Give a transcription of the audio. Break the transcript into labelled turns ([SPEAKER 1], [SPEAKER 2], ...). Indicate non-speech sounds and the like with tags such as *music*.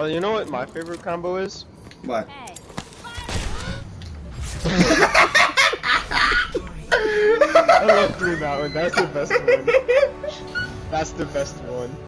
[SPEAKER 1] Oh, you know what my favorite combo is?
[SPEAKER 2] What?
[SPEAKER 3] Hey. *laughs*
[SPEAKER 1] I love that one. That's the best one. That's the best one.